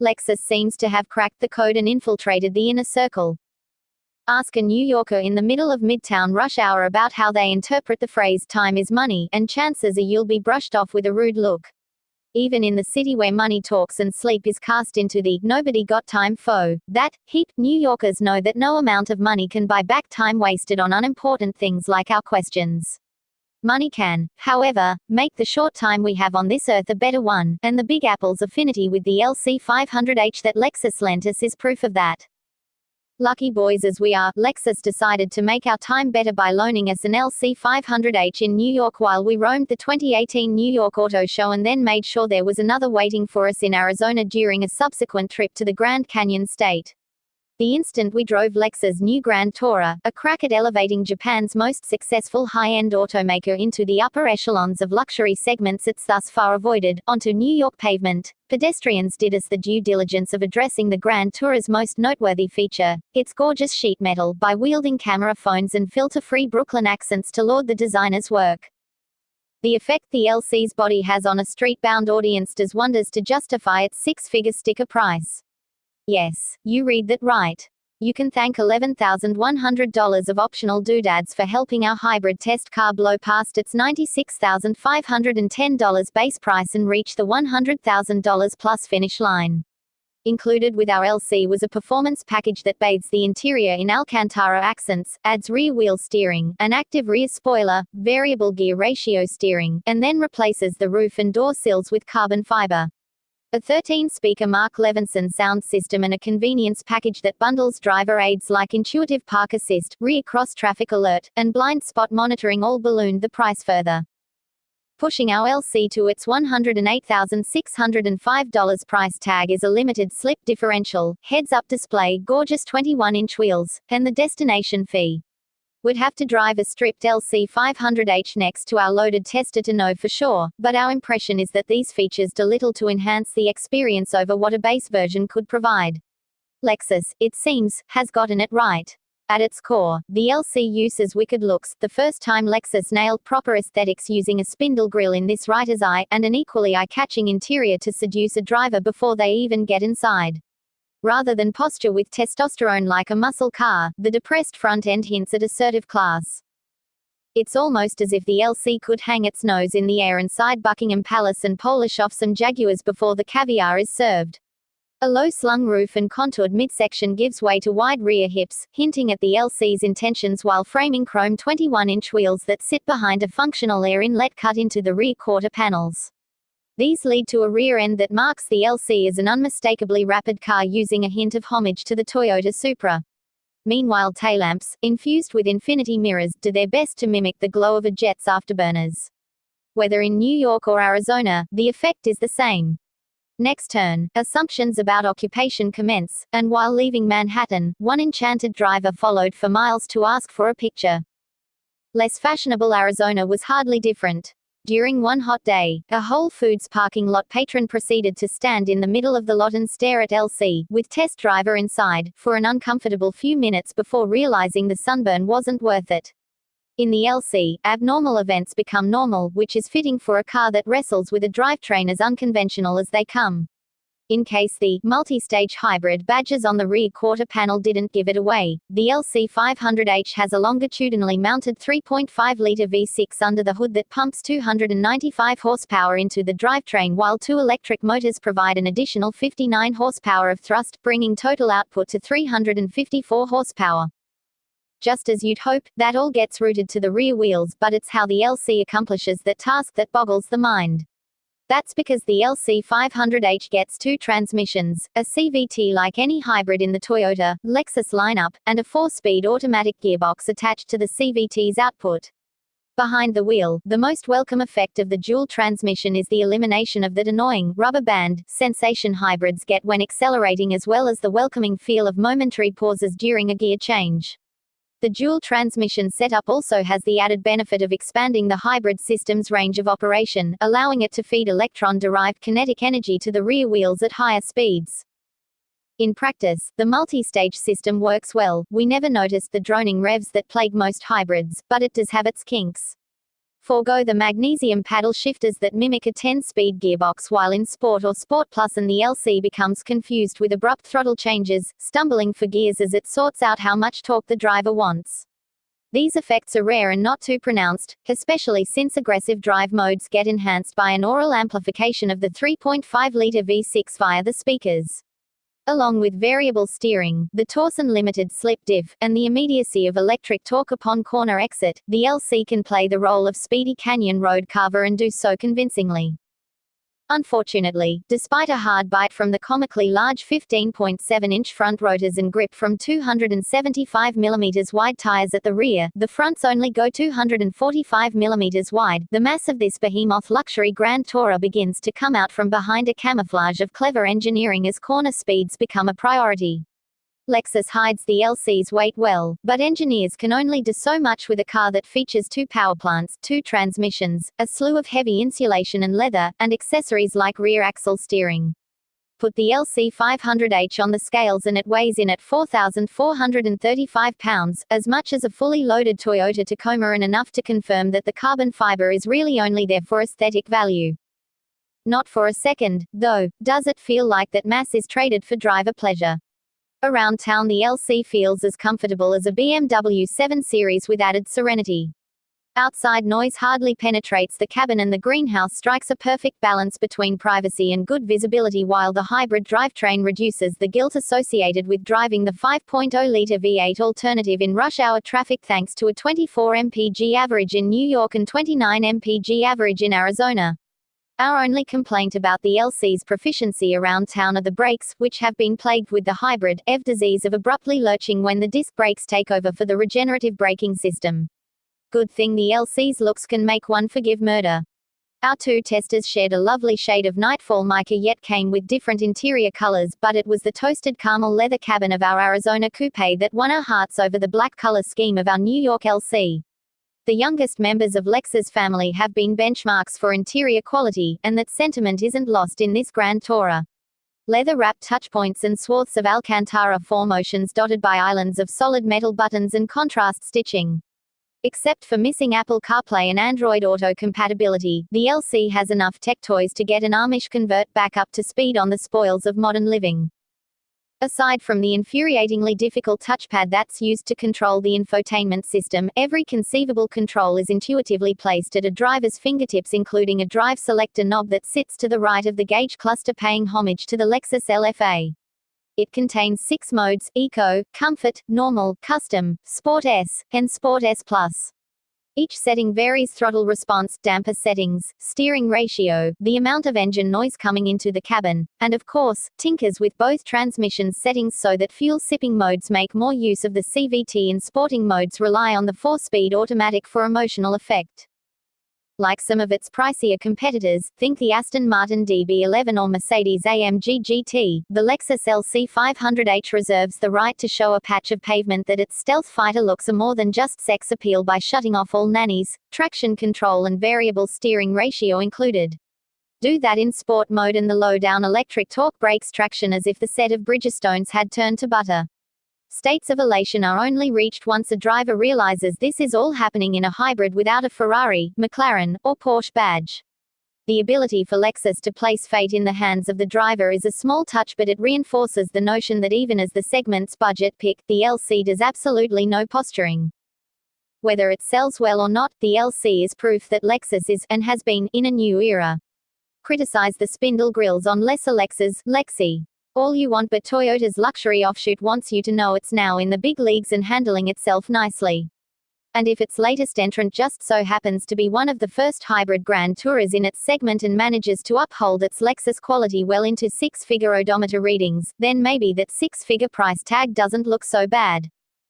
Lexus seems to have cracked the code and infiltrated the inner circle. Ask a New Yorker in the middle of midtown rush hour about how they interpret the phrase time is money, and chances are you'll be brushed off with a rude look. Even in the city where money talks and sleep is cast into the nobody got time foe, that heap, New Yorkers know that no amount of money can buy back time wasted on unimportant things like our questions. Money can, however, make the short time we have on this earth a better one, and the Big Apple's affinity with the LC500H that Lexus lent us is proof of that. Lucky boys as we are, Lexus decided to make our time better by loaning us an LC500H in New York while we roamed the 2018 New York Auto Show and then made sure there was another waiting for us in Arizona during a subsequent trip to the Grand Canyon State. The instant we drove Lexus new Grand Tourer, a crack at elevating Japan's most successful high-end automaker into the upper echelons of luxury segments it's thus far avoided, onto New York pavement, pedestrians did us the due diligence of addressing the Grand Tourer's most noteworthy feature, its gorgeous sheet metal, by wielding camera phones and filter-free Brooklyn accents to laud the designer's work. The effect the LC's body has on a street-bound audience does wonders to justify its six-figure sticker price. Yes, you read that right. You can thank $11,100 of optional doodads for helping our hybrid test car blow past its $96,510 base price and reach the $100,000 plus finish line. Included with our LC was a performance package that bathes the interior in Alcantara accents, adds rear wheel steering, an active rear spoiler, variable gear ratio steering, and then replaces the roof and door sills with carbon fiber. A 13-speaker Mark Levinson sound system and a convenience package that bundles driver aids like intuitive park assist, rear cross traffic alert, and blind spot monitoring all ballooned the price further. Pushing our LC to its $108,605 price tag is a limited slip differential, heads-up display, gorgeous 21-inch wheels, and the destination fee. We'd have to drive a stripped LC500H next to our loaded tester to know for sure, but our impression is that these features do little to enhance the experience over what a base version could provide. Lexus, it seems, has gotten it right. At its core, the LC uses wicked looks, the first time Lexus nailed proper aesthetics using a spindle grille in this writer's eye, and an equally eye-catching interior to seduce a driver before they even get inside. Rather than posture with testosterone like a muscle car, the depressed front end hints at assertive class. It's almost as if the LC could hang its nose in the air inside Buckingham Palace and polish off some Jaguars before the caviar is served. A low slung roof and contoured midsection gives way to wide rear hips, hinting at the LC's intentions while framing chrome 21 inch wheels that sit behind a functional air inlet cut into the rear quarter panels. These lead to a rear end that marks the LC as an unmistakably rapid car using a hint of homage to the Toyota Supra. Meanwhile taillamps, infused with infinity mirrors, do their best to mimic the glow of a jet's afterburners. Whether in New York or Arizona, the effect is the same. Next turn, assumptions about occupation commence, and while leaving Manhattan, one enchanted driver followed for miles to ask for a picture. Less fashionable Arizona was hardly different. During one hot day, a Whole Foods parking lot patron proceeded to stand in the middle of the lot and stare at LC, with test driver inside, for an uncomfortable few minutes before realizing the sunburn wasn't worth it. In the LC, abnormal events become normal, which is fitting for a car that wrestles with a drivetrain as unconventional as they come. In case the multi-stage hybrid badges on the rear quarter panel didn't give it away, the LC500H has a longitudinally mounted 3.5-liter V6 under the hood that pumps 295 horsepower into the drivetrain while two electric motors provide an additional 59 horsepower of thrust, bringing total output to 354 horsepower. Just as you'd hope, that all gets routed to the rear wheels, but it's how the LC accomplishes that task that boggles the mind. That's because the LC500H gets two transmissions, a CVT like any hybrid in the Toyota, Lexus lineup, and a four-speed automatic gearbox attached to the CVT's output. Behind the wheel, the most welcome effect of the dual transmission is the elimination of that annoying rubber band sensation hybrids get when accelerating as well as the welcoming feel of momentary pauses during a gear change. The dual transmission setup also has the added benefit of expanding the hybrid system's range of operation, allowing it to feed electron-derived kinetic energy to the rear wheels at higher speeds. In practice, the multi-stage system works well, we never noticed the droning revs that plague most hybrids, but it does have its kinks. Forgo the magnesium paddle shifters that mimic a 10-speed gearbox while in Sport or Sport Plus and the LC becomes confused with abrupt throttle changes, stumbling for gears as it sorts out how much torque the driver wants. These effects are rare and not too pronounced, especially since aggressive drive modes get enhanced by an aural amplification of the 3.5-liter V6 via the speakers. Along with variable steering, the Torsen limited slip diff, and the immediacy of electric torque upon corner exit, the LC can play the role of speedy canyon road carver and do so convincingly. Unfortunately, despite a hard bite from the comically large 15.7-inch front rotors and grip from 275mm wide tires at the rear, the fronts only go 245mm wide. The mass of this behemoth luxury Grand Tourer begins to come out from behind a camouflage of clever engineering as corner speeds become a priority. Lexus hides the LC's weight well, but engineers can only do so much with a car that features two power plants, two transmissions, a slew of heavy insulation and leather, and accessories like rear axle steering. Put the LC 500H on the scales and it weighs in at 4,435 pounds, as much as a fully loaded Toyota Tacoma and enough to confirm that the carbon fiber is really only there for aesthetic value. Not for a second, though, does it feel like that mass is traded for driver pleasure. Around town the LC feels as comfortable as a BMW 7 Series with added serenity. Outside noise hardly penetrates the cabin and the greenhouse strikes a perfect balance between privacy and good visibility while the hybrid drivetrain reduces the guilt associated with driving the 5.0-liter V8 alternative in rush hour traffic thanks to a 24 mpg average in New York and 29 mpg average in Arizona. Our only complaint about the LC's proficiency around town are the brakes, which have been plagued with the hybrid EV disease of abruptly lurching when the disc brakes take over for the regenerative braking system. Good thing the LC's looks can make one forgive murder. Our two testers shared a lovely shade of nightfall mica yet came with different interior colors, but it was the toasted caramel leather cabin of our Arizona coupe that won our hearts over the black color scheme of our New York LC. The youngest members of Lexus family have been benchmarks for interior quality, and that sentiment isn't lost in this Grand Tourer. Leather-wrapped touchpoints and swaths of Alcantara formotions dotted by islands of solid metal buttons and contrast stitching. Except for missing Apple CarPlay and Android Auto compatibility, the LC has enough tech toys to get an Amish convert back up to speed on the spoils of modern living. Aside from the infuriatingly difficult touchpad that's used to control the infotainment system, every conceivable control is intuitively placed at a driver's fingertips including a drive selector knob that sits to the right of the gauge cluster paying homage to the Lexus LFA. It contains six modes, Eco, Comfort, Normal, Custom, Sport S, and Sport S Plus. Each setting varies throttle response, damper settings, steering ratio, the amount of engine noise coming into the cabin, and of course, tinkers with both transmissions settings so that fuel sipping modes make more use of the CVT and sporting modes rely on the 4-speed automatic for emotional effect. Like some of its pricier competitors, think the Aston Martin DB11 or Mercedes AMG GT, the Lexus LC 500h reserves the right to show a patch of pavement that its stealth fighter looks a more than just sex appeal by shutting off all nannies, traction control and variable steering ratio included. Do that in sport mode and the low-down electric torque breaks traction as if the set of Bridgestones had turned to butter. States of elation are only reached once a driver realizes this is all happening in a hybrid without a Ferrari, McLaren, or Porsche badge. The ability for Lexus to place fate in the hands of the driver is a small touch but it reinforces the notion that even as the segment's budget pick, the LC does absolutely no posturing. Whether it sells well or not, the LC is proof that Lexus is, and has been, in a new era. Criticize the spindle grilles on lesser Lexus, Lexi. All you want but Toyota's luxury offshoot wants you to know it's now in the big leagues and handling itself nicely. And if its latest entrant just so happens to be one of the first hybrid Grand Tourers in its segment and manages to uphold its Lexus quality well into six-figure odometer readings, then maybe that six-figure price tag doesn't look so bad.